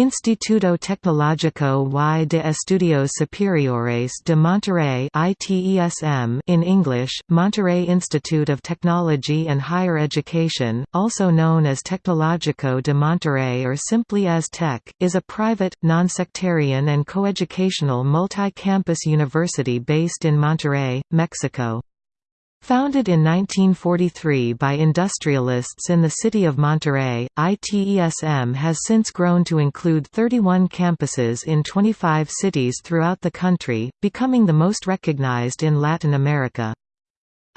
Instituto Tecnológico y de Estudios Superiores de Monterrey in English, Monterrey Institute of Technology and Higher Education, also known as Tecnológico de Monterrey or simply as TEC, is a private, non-sectarian and coeducational multi-campus university based in Monterrey, Mexico. Founded in 1943 by industrialists in the city of Monterrey, ITESM has since grown to include 31 campuses in 25 cities throughout the country, becoming the most recognized in Latin America.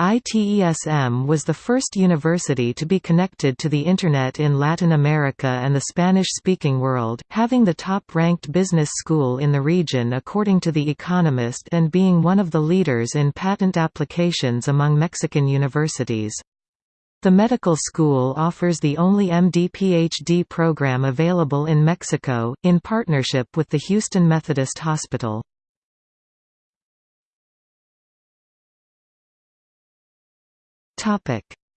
ITESM was the first university to be connected to the Internet in Latin America and the Spanish-speaking world, having the top-ranked business school in the region according to The Economist and being one of the leaders in patent applications among Mexican universities. The medical school offers the only MD-PhD program available in Mexico, in partnership with the Houston Methodist Hospital.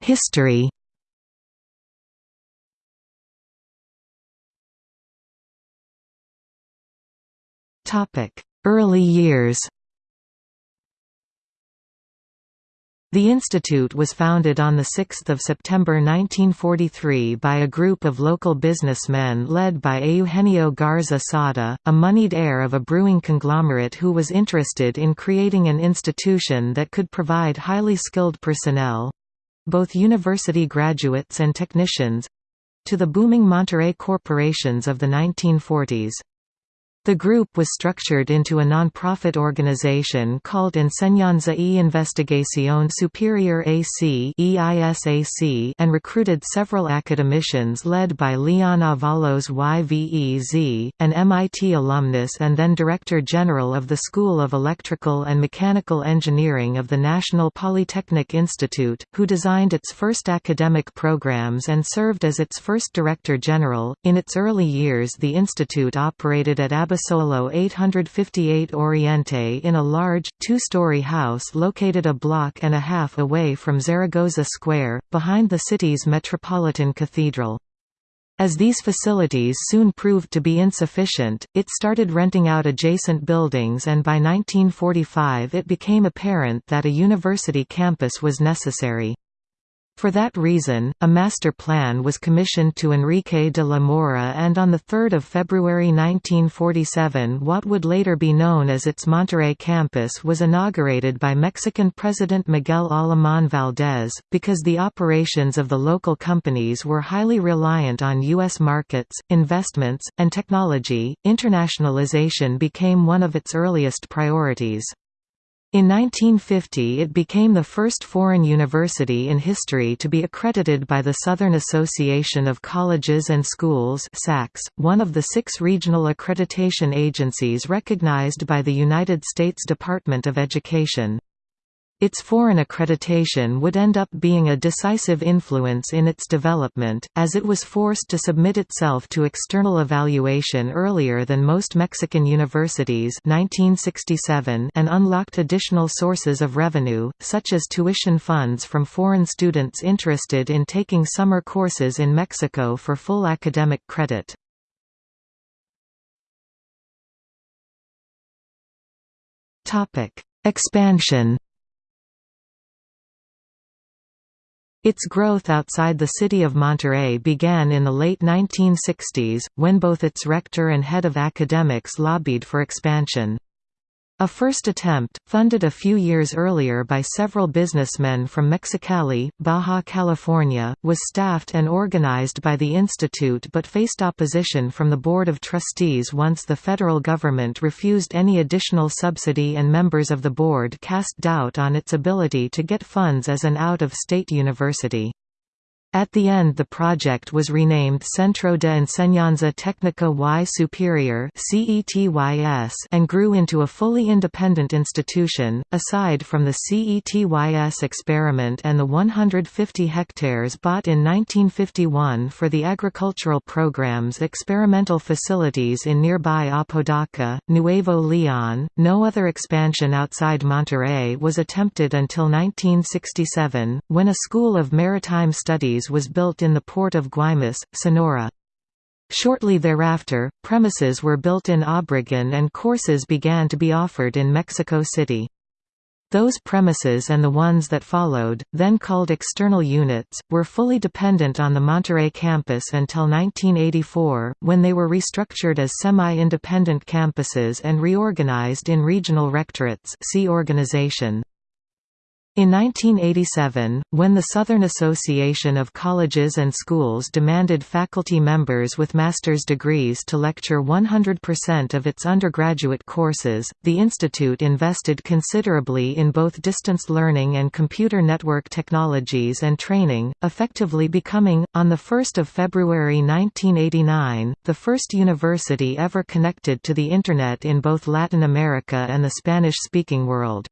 History Early years The institute was founded on 6 September 1943 by a group of local businessmen led by Eugenio Garza Sada, a moneyed heir of a brewing conglomerate who was interested in creating an institution that could provide highly skilled personnel—both university graduates and technicians—to the booming Monterrey corporations of the 1940s. The group was structured into a non-profit organization called Enseñanza y Investigación Superior AC and recruited several academicians led by Leon Avalos YVEZ, an MIT alumnus and then Director General of the School of Electrical and Mechanical Engineering of the National Polytechnic Institute, who designed its first academic programs and served as its first Director General. In its early years the institute operated at Abbas Solo 858 Oriente in a large, two-story house located a block and a half away from Zaragoza Square, behind the city's Metropolitan Cathedral. As these facilities soon proved to be insufficient, it started renting out adjacent buildings and by 1945 it became apparent that a university campus was necessary. For that reason, a master plan was commissioned to Enrique de la Mora and on 3 February 1947 what would later be known as its Monterrey campus was inaugurated by Mexican President Miguel Alemán Valdés. Because the operations of the local companies were highly reliant on U.S. markets, investments, and technology, internationalization became one of its earliest priorities. In 1950 it became the first foreign university in history to be accredited by the Southern Association of Colleges and Schools one of the six regional accreditation agencies recognized by the United States Department of Education. Its foreign accreditation would end up being a decisive influence in its development, as it was forced to submit itself to external evaluation earlier than most Mexican universities 1967 and unlocked additional sources of revenue, such as tuition funds from foreign students interested in taking summer courses in Mexico for full academic credit. Expansion Its growth outside the city of Monterrey began in the late 1960s, when both its rector and head of academics lobbied for expansion. A first attempt, funded a few years earlier by several businessmen from Mexicali, Baja California, was staffed and organized by the institute but faced opposition from the Board of Trustees once the federal government refused any additional subsidy and members of the board cast doubt on its ability to get funds as an out-of-state university. At the end the project was renamed Centro de Enseñanza Técnica y Superior and grew into a fully independent institution. Aside from the CETYS experiment and the 150 hectares bought in 1951 for the agricultural programs experimental facilities in nearby Apodaca, Nuevo Leon, no other expansion outside Monterrey was attempted until 1967, when a School of Maritime Studies was built in the port of Guaymas, Sonora. Shortly thereafter, premises were built in Obregon and courses began to be offered in Mexico City. Those premises and the ones that followed, then called external units, were fully dependent on the Monterrey campus until 1984, when they were restructured as semi-independent campuses and reorganized in regional rectorates see organization. In 1987, when the Southern Association of Colleges and Schools demanded faculty members with master's degrees to lecture 100% of its undergraduate courses, the institute invested considerably in both distance learning and computer network technologies and training, effectively becoming, on 1 February 1989, the first university ever connected to the Internet in both Latin America and the Spanish-speaking world.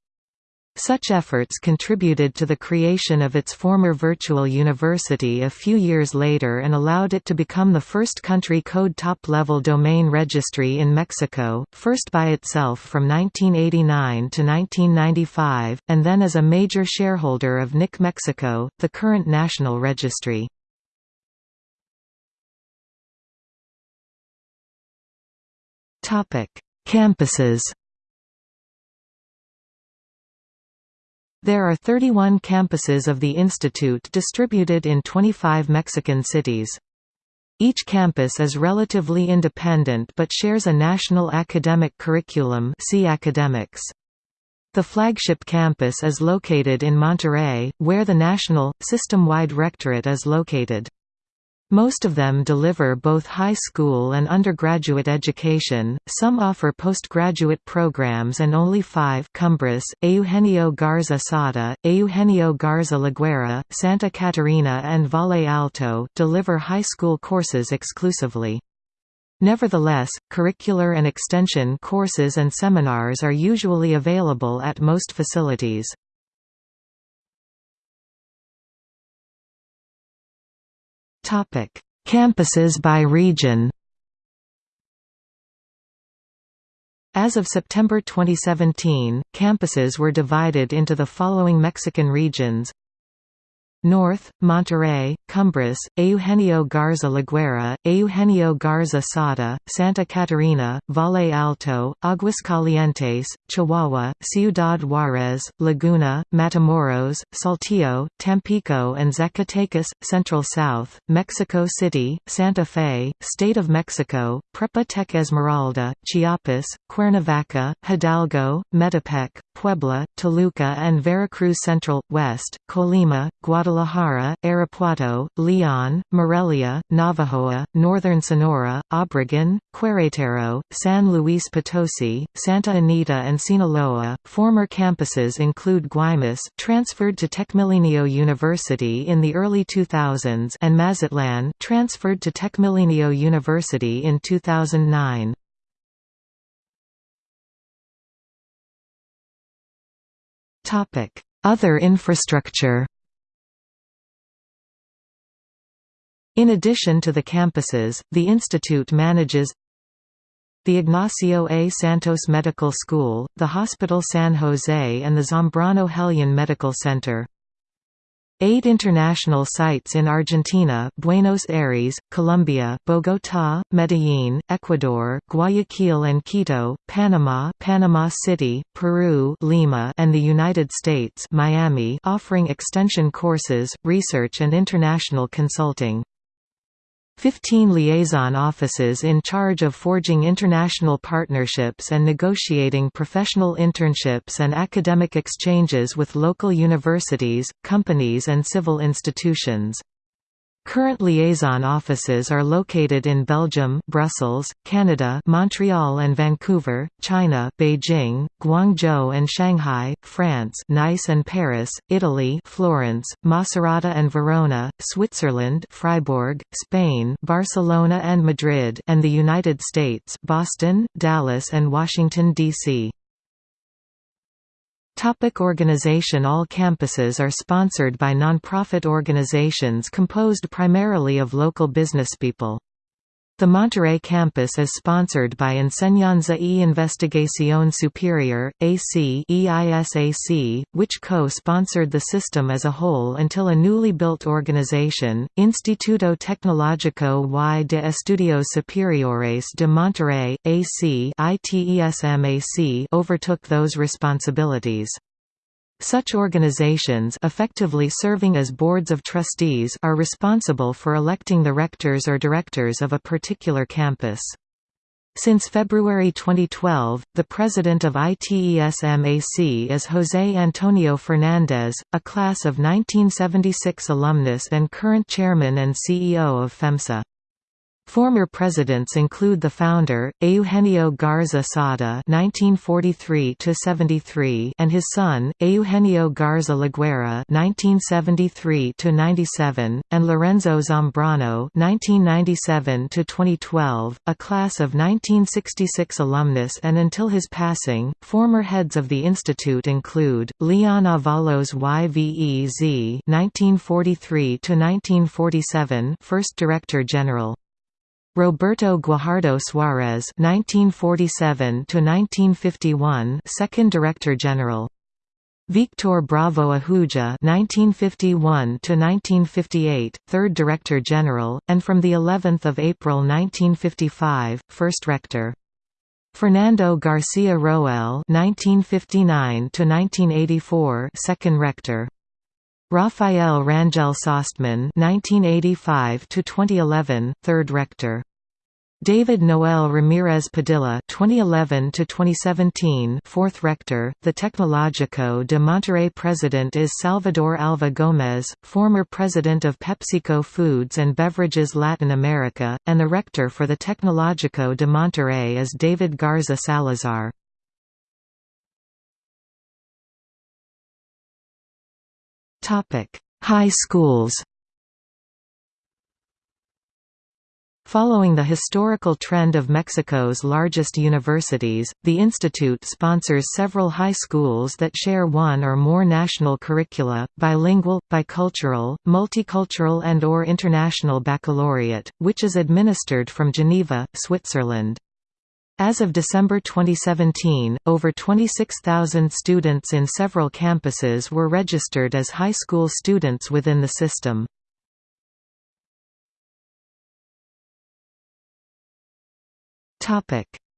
Such efforts contributed to the creation of its former virtual university a few years later and allowed it to become the first country code top-level domain registry in Mexico, first by itself from 1989 to 1995, and then as a major shareholder of NIC Mexico, the current national registry. Campuses There are 31 campuses of the institute distributed in 25 Mexican cities. Each campus is relatively independent but shares a national academic curriculum see academics. The flagship campus is located in Monterrey, where the national, system-wide rectorate is located. Most of them deliver both high school and undergraduate education, some offer postgraduate programs and only five Cumbres, Eugenio Garza Sada, Eugenio Garza Laguera, Santa Catarina and Valle Alto deliver high school courses exclusively. Nevertheless, curricular and extension courses and seminars are usually available at most facilities. Topic: Campuses by region. As of September 2017, campuses were divided into the following Mexican regions North, Monterrey, Cumbres, Eugenio Garza Laguera, Eugenio Garza Sada, Santa Catarina, Valle Alto, Aguascalientes, Chihuahua, Ciudad Juárez, Laguna, Matamoros, Saltillo, Tampico and Zacatecas, Central South, Mexico City, Santa Fe, State of Mexico, Prepa Tech Esmeralda, Chiapas, Cuernavaca, Hidalgo, Metepec, Puebla, Toluca and Veracruz Central, West, Colima, Guadalajara, Irapuato, Leon, Morelia, Navojoa, Northern Sonora, Obregon, Querétaro, San Luis Potosi, Santa Anita and Sinaloa. Former campuses include Guaymas transferred to Tecmilenio University in the early 2000s and Mazatlan transferred to Tecmilenio University in 2009. Other infrastructure In addition to the campuses, the institute manages the Ignacio A. Santos Medical School, the Hospital San Jose and the Zambrano Hellion Medical Center. Eight international sites in Argentina Buenos Aires, Colombia Bogotá, Medellín, Ecuador, Guayaquil and Quito, Panama Panama City, Peru Lima and the United States Miami offering extension courses, research and international consulting. 15 liaison offices in charge of forging international partnerships and negotiating professional internships and academic exchanges with local universities, companies and civil institutions. Current liaison offices are located in Belgium, Brussels, Canada, Montreal and Vancouver, China, Beijing, Guangzhou and Shanghai, France, Nice and Paris, Italy, Florence, Macerata and Verona, Switzerland, Freiburg, Spain, Barcelona and Madrid, and the United States, Boston, Dallas and Washington D.C. Topic organization All campuses are sponsored by non-profit organizations composed primarily of local businesspeople. The Monterrey campus is sponsored by Enseñanza y Investigación Superior, AC EISAC, which co-sponsored the system as a whole until a newly built organization, Instituto Tecnológico y de Estudios Superiores de Monterrey, AC ITESMAC overtook those responsibilities. Such organizations effectively serving as boards of trustees are responsible for electing the rectors or directors of a particular campus. Since February 2012, the president of ITESMAC is José Antonio Fernández, a class of 1976 alumnus and current chairman and CEO of FEMSA. Former presidents include the founder, Eugenio Garza Sada (1943–73) and his son, Eugenio Garza Laguera (1973–97), and Lorenzo Zambrano (1997–2012), a class of 1966 alumnus, and until his passing, former heads of the institute include Leon Avalos YVEZ (1943–1947), first director general. Roberto Guajardo Suarez (1947–1951), second Director General. Victor Bravo Ahuja (1951–1958), third Director General, and from the 11th of April 1955, first Rector. Fernando Garcia Roel (1959–1984), second Rector. Rafael Rangel Sostman (1985–2011), third rector. David Noel Ramirez Padilla (2011–2017), fourth rector. The Tecnológico de Monterrey president is Salvador Alva Gómez, former president of PepsiCo Foods and Beverages Latin America, and the rector for the Tecnológico de Monterrey is David Garza Salazar. High schools. Following the historical trend of Mexico's largest universities, the institute sponsors several high schools that share one or more national curricula, bilingual, bicultural, multicultural and or international baccalaureate, which is administered from Geneva, Switzerland. As of December 2017, over 26,000 students in several campuses were registered as high school students within the system.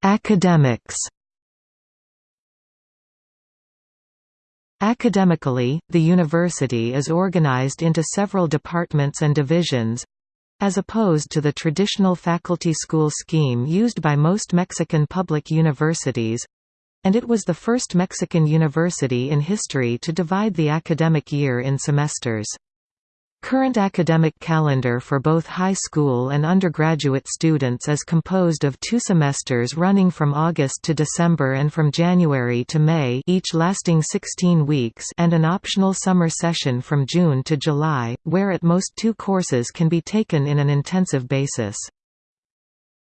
Academics Academically, the university is organized into several departments and divisions, as opposed to the traditional faculty school scheme used by most Mexican public universities—and it was the first Mexican university in history to divide the academic year in semesters. Current academic calendar for both high school and undergraduate students is composed of two semesters running from August to December and from January to May each lasting 16 weeks and an optional summer session from June to July, where at most two courses can be taken in an intensive basis.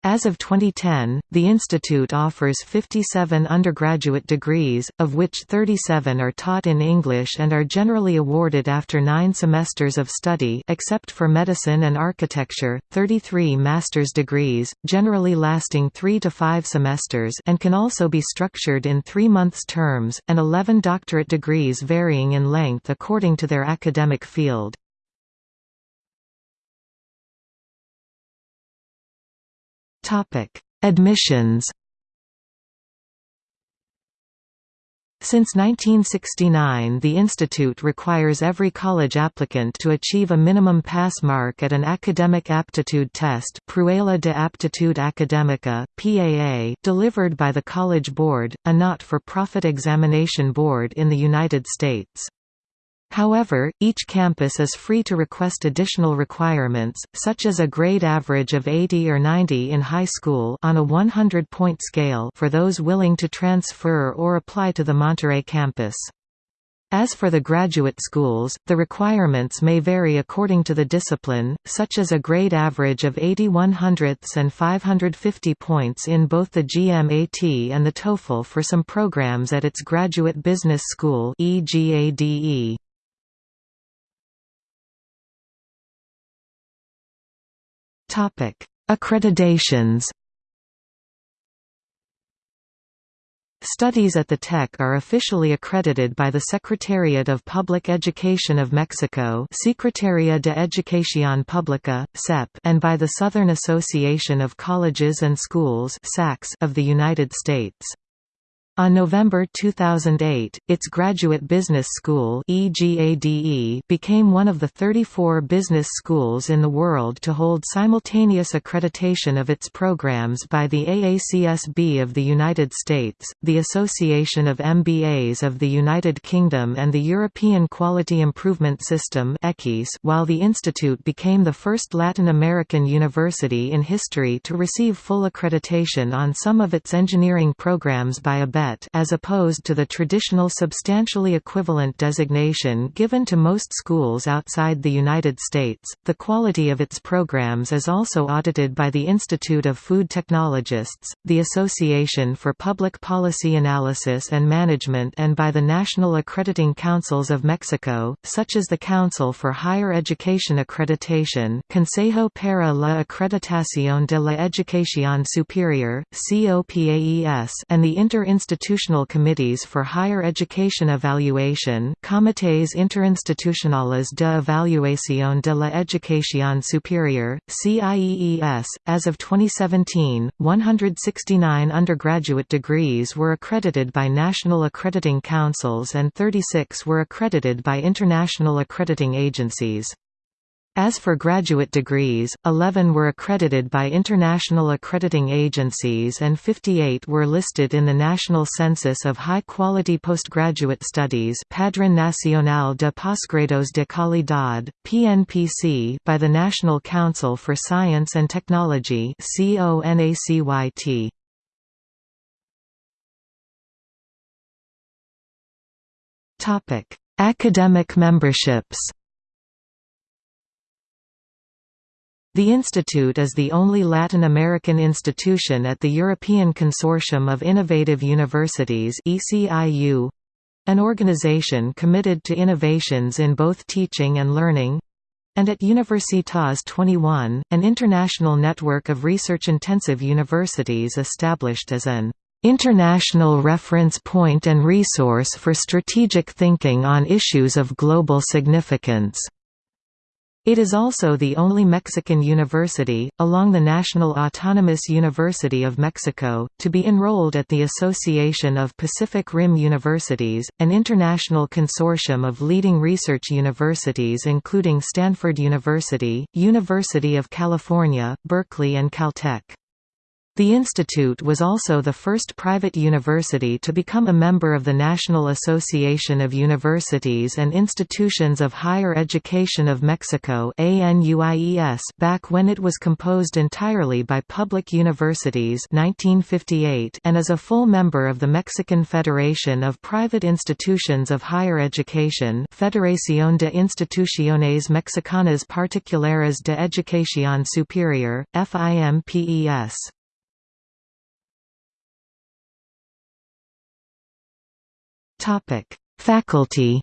As of 2010, the institute offers 57 undergraduate degrees, of which 37 are taught in English and are generally awarded after nine semesters of study except for medicine and architecture, 33 master's degrees, generally lasting three to five semesters and can also be structured in three months terms, and 11 doctorate degrees varying in length according to their academic field. Topic: Admissions. Since 1969 the institute requires every college applicant to achieve a minimum pass mark at an academic aptitude test Prueba de Aptitud Académica, PAA, delivered by the College Board, a not-for-profit examination board in the United States. However, each campus is free to request additional requirements, such as a grade average of 80 or 90 in high school on a 100-point scale for those willing to transfer or apply to the Monterrey campus. As for the graduate schools, the requirements may vary according to the discipline, such as a grade average of 80 100ths and 550 points in both the GMAT and the TOEFL for some programs at its graduate business school EGADE. Topic: Accreditations Studies at the TEC are officially accredited by the Secretariat of Public Education of Mexico Secretaría de Educación Pública, SEP, and by the Southern Association of Colleges and Schools of the United States. On November 2008, its Graduate Business School became one of the 34 business schools in the world to hold simultaneous accreditation of its programs by the AACSB of the United States, the Association of MBAs of the United Kingdom and the European Quality Improvement System while the institute became the first Latin American university in history to receive full accreditation on some of its engineering programs by As opposed to the traditional substantially equivalent designation given to most schools outside the United States. The quality of its programs is also audited by the Institute of Food Technologists, the Association for Public Policy Analysis and Management and by the National Accrediting Councils of Mexico, such as the Council for Higher Education Accreditation Consejo para la Acreditación de la Educación Superior, COPAES and the Inter-Institute Institutional Committees for Higher Education Evaluation Comités Interinstitucionales de Evaluación de la Educación Superior, CIEES. As of 2017, 169 undergraduate degrees were accredited by national accrediting councils and 36 were accredited by international accrediting agencies. As for graduate degrees, 11 were accredited by international accrediting agencies and 58 were listed in the National Census of High-Quality Postgraduate Studies Padrón Nacional de Posgrados de Calidad, PNPC by the National Council for Science and Technology CONACYT. Academic memberships The institute is the only Latin American institution at the European Consortium of Innovative Universities an organization committed to innovations in both teaching and learning, and at Universitas 21, an international network of research-intensive universities established as an international reference point and resource for strategic thinking on issues of global significance. It is also the only Mexican university, along the National Autonomous University of Mexico, to be enrolled at the Association of Pacific Rim Universities, an international consortium of leading research universities including Stanford University, University of California, Berkeley and Caltech. The institute was also the first private university to become a member of the National Association of Universities and Institutions of Higher Education of Mexico back when it was composed entirely by public universities 1958 and is a full member of the Mexican Federation of Private Institutions of Higher Education Federación de Instituciones Mexicanas Particulares de Educación Superior, FIMPES. Faculty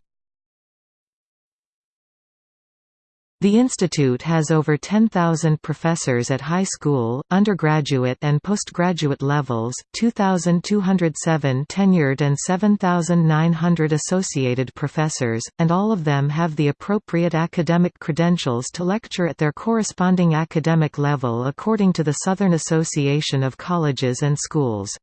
The institute has over 10,000 professors at high school, undergraduate and postgraduate levels, 2,207 tenured and 7,900 associated professors, and all of them have the appropriate academic credentials to lecture at their corresponding academic level according to the Southern Association of Colleges and Schools.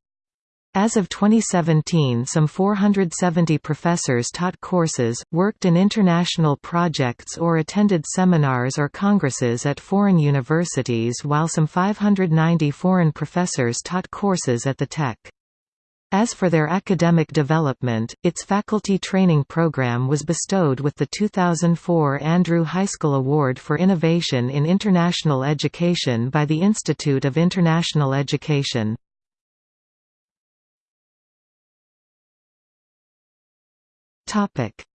As of 2017 some 470 professors taught courses, worked in international projects or attended seminars or congresses at foreign universities while some 590 foreign professors taught courses at the Tech. As for their academic development, its faculty training program was bestowed with the 2004 Andrew Heiskell Award for Innovation in International Education by the Institute of International Education.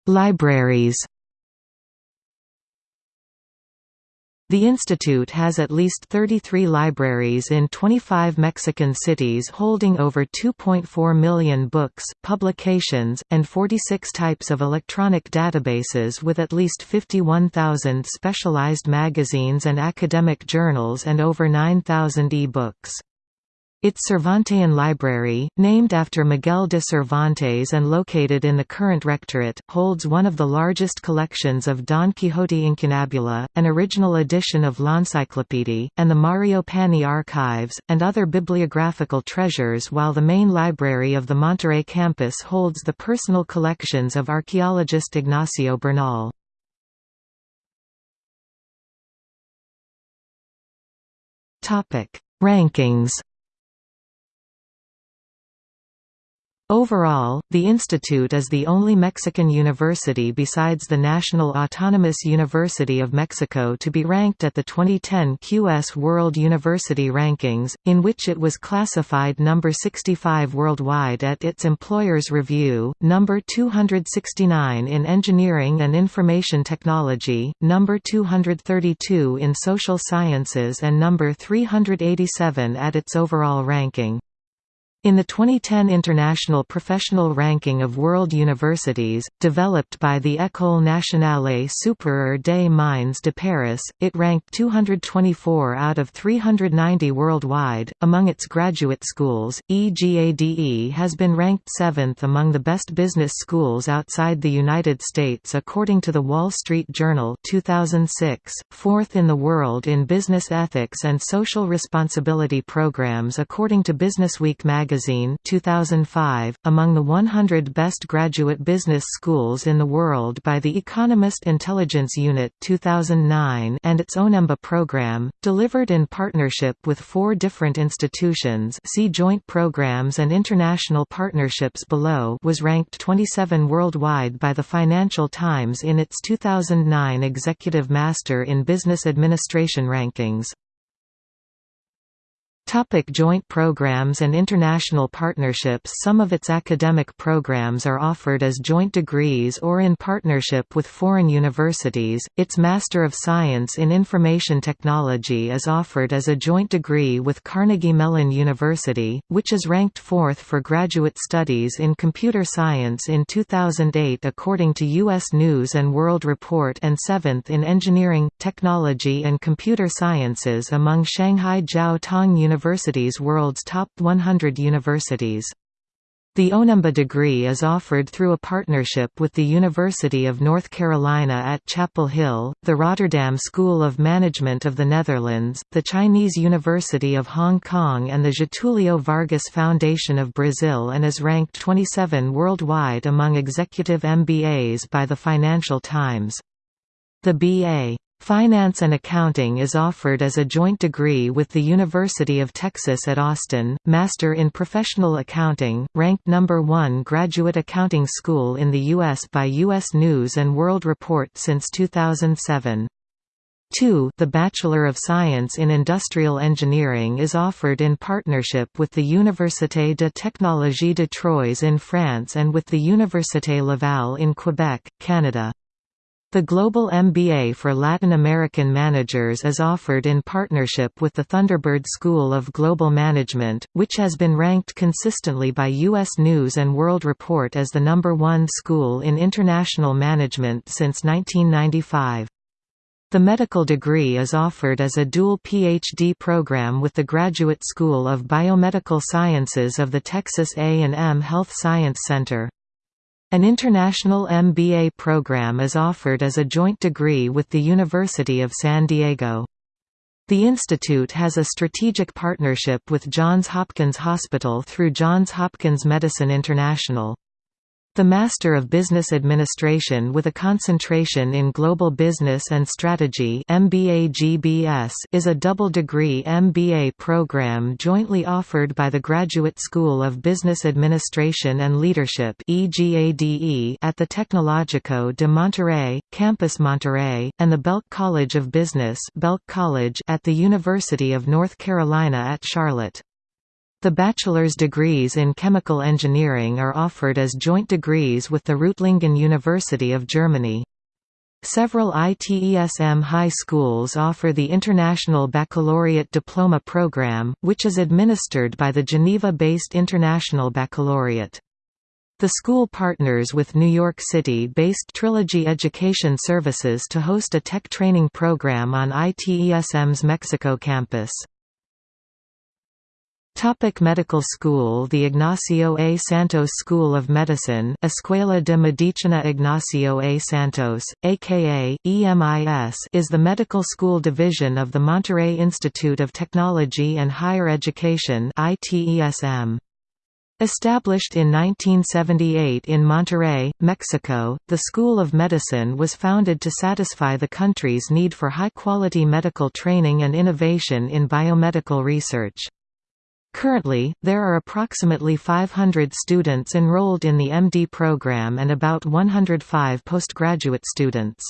Libraries. The institute has at least 33 libraries in 25 Mexican cities holding over 2.4 million books, publications, and 46 types of electronic databases with at least 51,000 specialized magazines and academic journals and over 9,000 e-books. Its Cervantean Library, named after Miguel de Cervantes and located in the current rectorate, holds one of the largest collections of Don Quixote Incunabula, an original edition of L'Encyclopédie, and the Mario Pani archives, and other bibliographical treasures while the main library of the Monterrey campus holds the personal collections of archaeologist Ignacio Bernal. Rankings Overall, the institute is the only Mexican university besides the National Autonomous University of Mexico to be ranked at the 2010 QS World University Rankings, in which it was classified number 65 worldwide at its Employers Review, number 269 in Engineering and Information Technology, number 232 in Social Sciences and number 387 at its overall ranking. In the 2010 International Professional Ranking of World Universities, developed by the École nationale supérieure des mines de Paris, it ranked 224 out of 390 worldwide. Among its graduate schools, EGADE has been ranked seventh among the best business schools outside the United States according to the Wall Street Journal 2006, fourth in the world in business ethics and social responsibility programs according to Businessweek magazine magazine 2005, among the 100 best graduate business schools in the world by the Economist Intelligence Unit 2009 and its ONEMBA program, delivered in partnership with four different institutions see Joint Programs and International Partnerships below was ranked 27 worldwide by the Financial Times in its 2009 Executive Master in Business Administration rankings. Topic joint programs and international partnerships Some of its academic programs are offered as joint degrees or in partnership with foreign universities. Its Master of Science in Information Technology is offered as a joint degree with Carnegie Mellon University, which is ranked fourth for graduate studies in computer science in 2008 according to U.S. News & World Report and seventh in engineering, technology and computer sciences among Shanghai Jiao Tong University University's world's top 100 universities. The OneMBA degree is offered through a partnership with the University of North Carolina at Chapel Hill, the Rotterdam School of Management of the Netherlands, the Chinese University of Hong Kong and the Getulio Vargas Foundation of Brazil and is ranked 27 worldwide among executive MBAs by the Financial Times. The B.A. Finance and Accounting is offered as a joint degree with the University of Texas at Austin, Master in Professional Accounting, ranked number 1 graduate accounting school in the U.S. by U.S. News & World Report since 2007. 2. The Bachelor of Science in Industrial Engineering is offered in partnership with the Université de Technologie de Troyes in France and with the Université Laval in Quebec, Canada. The Global MBA for Latin American managers is offered in partnership with the Thunderbird School of Global Management, which has been ranked consistently by U.S. News & World Report as the number one school in international management since 1995. The medical degree is offered as a dual PhD program with the Graduate School of Biomedical Sciences of the Texas A&M Health Science Center. An international MBA program is offered as a joint degree with the University of San Diego. The institute has a strategic partnership with Johns Hopkins Hospital through Johns Hopkins Medicine International. The Master of Business Administration with a concentration in Global Business and Strategy is a double-degree MBA program jointly offered by the Graduate School of Business Administration and Leadership at the Tecnológico de Monterrey, Campus Monterrey, and the Belk College of Business Belk College at the University of North Carolina at Charlotte. The bachelor's degrees in chemical engineering are offered as joint degrees with the Reutlingen University of Germany. Several ITESM high schools offer the International Baccalaureate Diploma Program, which is administered by the Geneva-based International Baccalaureate. The school partners with New York City-based Trilogy Education Services to host a tech training program on ITESM's Mexico campus. Topic medical school The Ignacio A. Santos School of Medicine Escuela de Medicina Ignacio A. Santos, aka, EMIS is the medical school division of the Monterrey Institute of Technology and Higher Education ITESM. Established in 1978 in Monterrey, Mexico, the School of Medicine was founded to satisfy the country's need for high-quality medical training and innovation in biomedical research. Currently, there are approximately 500 students enrolled in the MD program and about 105 postgraduate students.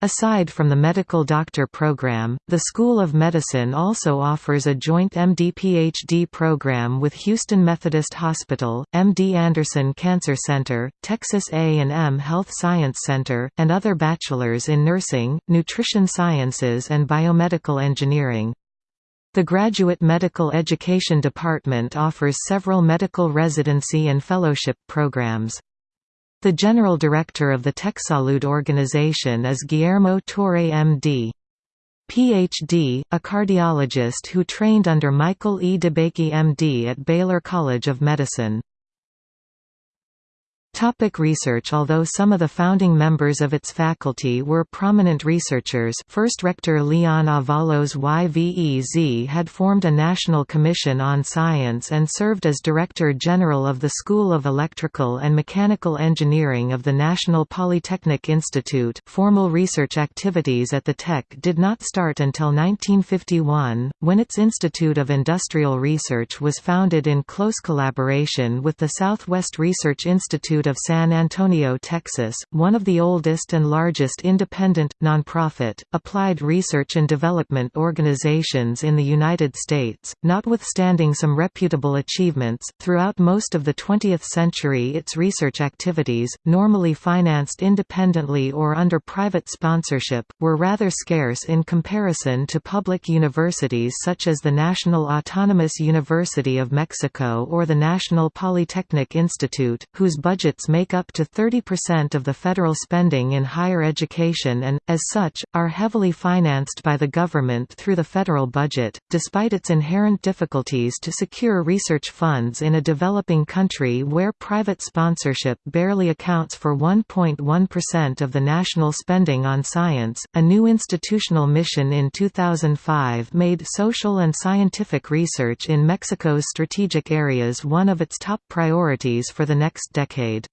Aside from the medical doctor program, the School of Medicine also offers a joint MD-PhD program with Houston Methodist Hospital, MD Anderson Cancer Center, Texas A&M Health Science Center, and other bachelors in nursing, nutrition sciences and biomedical engineering. The Graduate Medical Education Department offers several medical residency and fellowship programs. The general director of the TechSalud organization is Guillermo Torre MD. Ph.D., a cardiologist who trained under Michael E. DeBakey MD at Baylor College of Medicine. Topic research Although some of the founding members of its faculty were prominent researchers first rector Leon Avalos YVEZ had formed a national commission on science and served as Director General of the School of Electrical and Mechanical Engineering of the National Polytechnic Institute. Formal research activities at the Tech did not start until 1951, when its Institute of Industrial Research was founded in close collaboration with the Southwest Research Institute of San Antonio, Texas, one of the oldest and largest independent, nonprofit, applied research and development organizations in the United States. Notwithstanding some reputable achievements, throughout most of the 20th century its research activities, normally financed independently or under private sponsorship, were rather scarce in comparison to public universities such as the National Autonomous University of Mexico or the National Polytechnic Institute, whose budget make up to 30% of the federal spending in higher education and, as such, are heavily financed by the government through the federal budget. Despite its inherent difficulties to secure research funds in a developing country where private sponsorship barely accounts for 1.1% of the national spending on science, a new institutional mission in 2005 made social and scientific research in Mexico's strategic areas one of its top priorities for the next decade.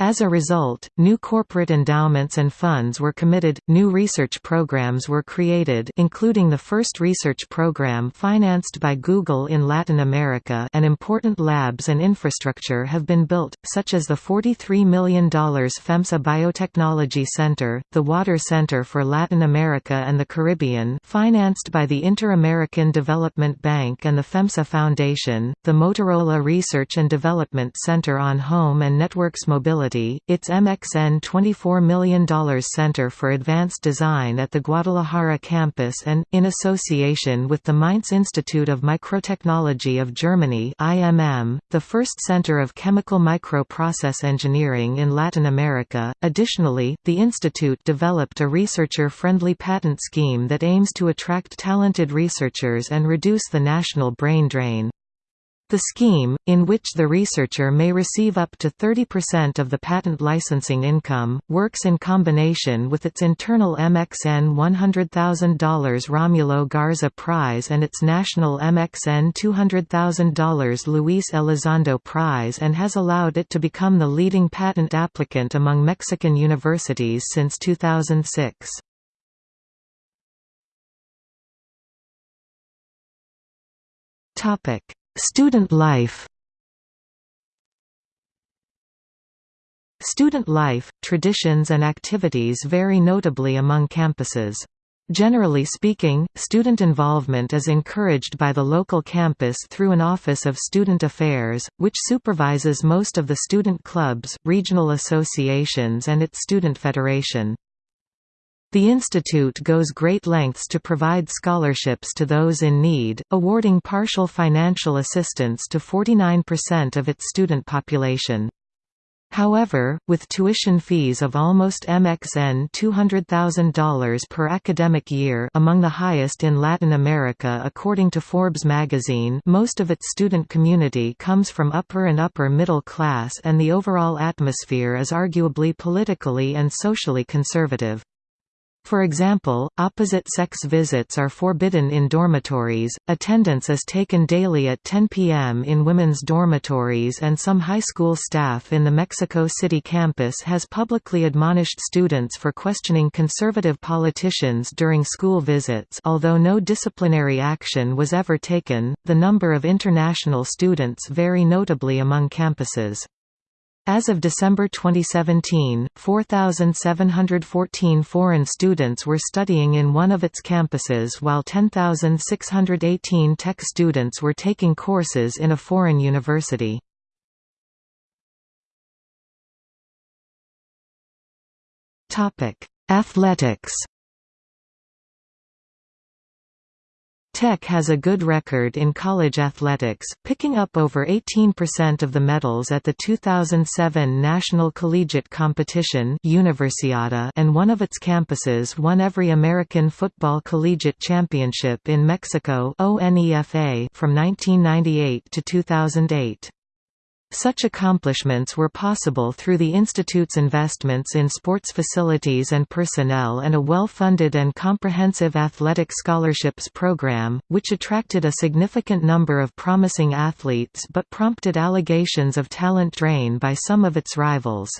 As a result, new corporate endowments and funds were committed, new research programs were created including the first research program financed by Google in Latin America and important labs and infrastructure have been built, such as the $43 million FEMSA Biotechnology Center, the Water Center for Latin America and the Caribbean financed by the Inter-American Development Bank and the FEMSA Foundation, the Motorola Research and Development Center on Home and Networks Mobility its MXN $24 million Center for Advanced Design at the Guadalajara campus and, in association with the Mainz Institute of Microtechnology of Germany IMM, the first center of chemical microprocess engineering in Latin America. Additionally, the institute developed a researcher-friendly patent scheme that aims to attract talented researchers and reduce the national brain drain. The scheme, in which the researcher may receive up to 30% of the patent licensing income, works in combination with its internal MXN $100,000 Romulo Garza Prize and its national MXN $200,000 Luis Elizondo Prize and has allowed it to become the leading patent applicant among Mexican universities since 2006. Topic Student life Student life, traditions and activities vary notably among campuses. Generally speaking, student involvement is encouraged by the local campus through an Office of Student Affairs, which supervises most of the student clubs, regional associations and its student federation. The institute goes great lengths to provide scholarships to those in need, awarding partial financial assistance to 49% of its student population. However, with tuition fees of almost MXN $200,000 per academic year among the highest in Latin America according to Forbes magazine most of its student community comes from upper and upper middle class and the overall atmosphere is arguably politically and socially conservative. For example, opposite-sex visits are forbidden in dormitories, attendance is taken daily at 10 p.m. in women's dormitories and some high school staff in the Mexico City campus has publicly admonished students for questioning conservative politicians during school visits although no disciplinary action was ever taken, the number of international students vary notably among campuses. As of December 2017, 4,714 foreign students were studying in one of its campuses while 10,618 tech students were taking courses in a foreign university. Athletics Tech has a good record in college athletics, picking up over 18% of the medals at the 2007 National Collegiate Competition Universiada and one of its campuses won every American Football Collegiate Championship in Mexico from 1998 to 2008. Such accomplishments were possible through the Institute's investments in sports facilities and personnel and a well-funded and comprehensive athletic scholarships program, which attracted a significant number of promising athletes but prompted allegations of talent drain by some of its rivals.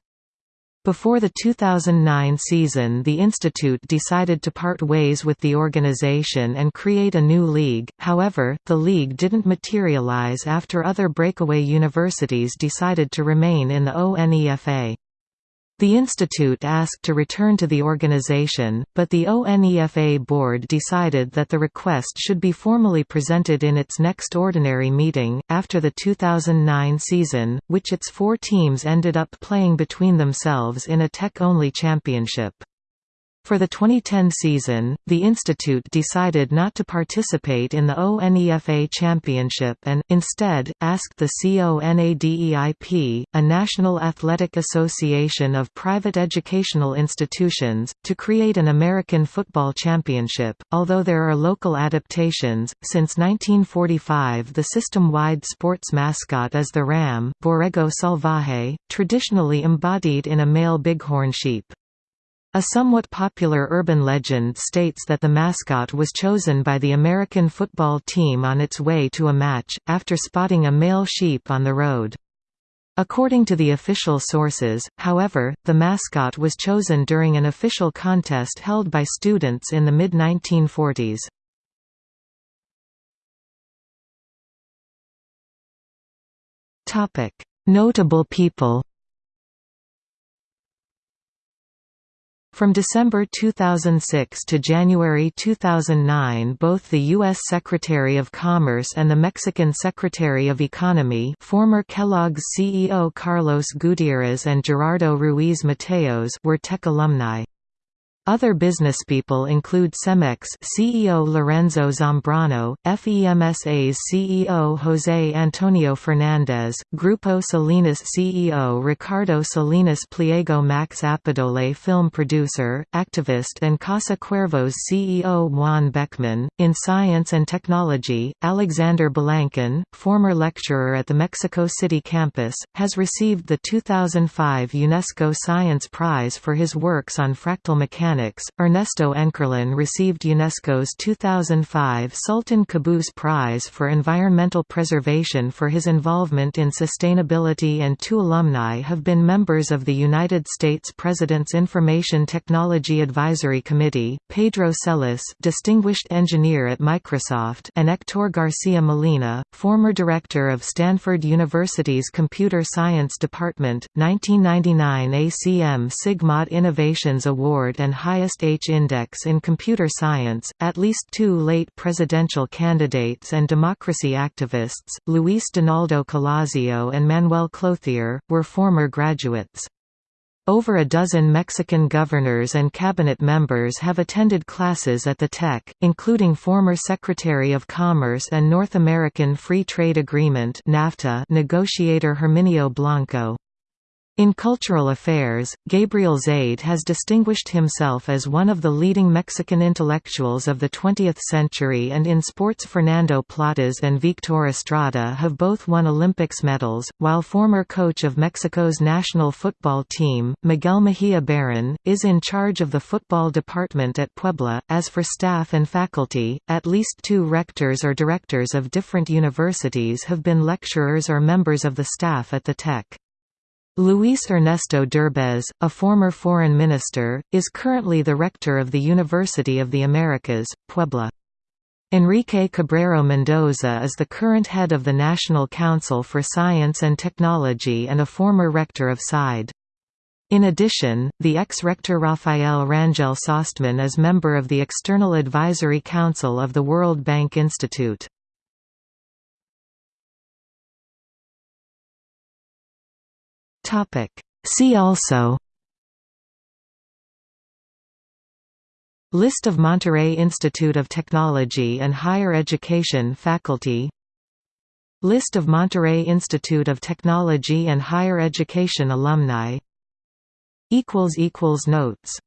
Before the 2009 season the institute decided to part ways with the organization and create a new league, however, the league didn't materialize after other breakaway universities decided to remain in the ONEFA. The institute asked to return to the organization, but the ONEFA board decided that the request should be formally presented in its next ordinary meeting, after the 2009 season, which its four teams ended up playing between themselves in a tech-only championship. For the 2010 season, the institute decided not to participate in the ONEFA Championship and, instead, asked the CONADEIP, a National Athletic Association of Private Educational Institutions, to create an American Football Championship. Although there are local adaptations, since 1945 the system-wide sports mascot is the ram, Borrego Salvaje, traditionally embodied in a male bighorn sheep. A somewhat popular urban legend states that the mascot was chosen by the American football team on its way to a match, after spotting a male sheep on the road. According to the official sources, however, the mascot was chosen during an official contest held by students in the mid-1940s. Notable people From December 2006 to January 2009 both the U.S. Secretary of Commerce and the Mexican Secretary of Economy former Kellogg's CEO Carlos Gutierrez and Gerardo Ruiz Mateos were tech alumni. Other businesspeople include Cemex CEO Lorenzo Zambrano, FEMSA's CEO José Antonio Fernández, Grupo Salinas CEO Ricardo Salinas Pliego Max Appedole film producer, activist and Casa Cuervos CEO Juan Beckmann. In Science and Technology, Alexander Balankin, former lecturer at the Mexico City campus, has received the 2005 UNESCO Science Prize for his works on fractal mechanics Ernesto Enkerlin received UNESCO's 2005 Sultan Qaboos Prize for Environmental Preservation for his involvement in sustainability and two alumni have been members of the United States President's Information Technology Advisory Committee, Pedro Celis distinguished engineer at Microsoft and Hector Garcia Molina, former director of Stanford University's Computer Science Department, 1999 ACM Sigmod Innovations Award and highest H-index in computer science, at least two late presidential candidates and democracy activists, Luis Donaldo Colosio and Manuel Clouthier, were former graduates. Over a dozen Mexican governors and cabinet members have attended classes at the Tech, including former Secretary of Commerce and North American Free Trade Agreement negotiator Herminio Blanco. In cultural affairs, Gabriel Zaid has distinguished himself as one of the leading Mexican intellectuals of the 20th century and in sports Fernando Platas and Victor Estrada have both won Olympics medals, while former coach of Mexico's national football team, Miguel Mejia Barón, is in charge of the football department at Puebla. As for staff and faculty, at least two rectors or directors of different universities have been lecturers or members of the staff at the Tech. Luis Ernesto Derbez, a former foreign minister, is currently the rector of the University of the Americas, Puebla. Enrique Cabrero Mendoza is the current head of the National Council for Science and Technology and a former rector of CIDE. In addition, the ex-rector Rafael Rangel Sostmann is member of the External Advisory Council of the World Bank Institute. See also List of Monterrey Institute of Technology and Higher Education faculty List of Monterrey Institute of Technology and Higher Education alumni Notes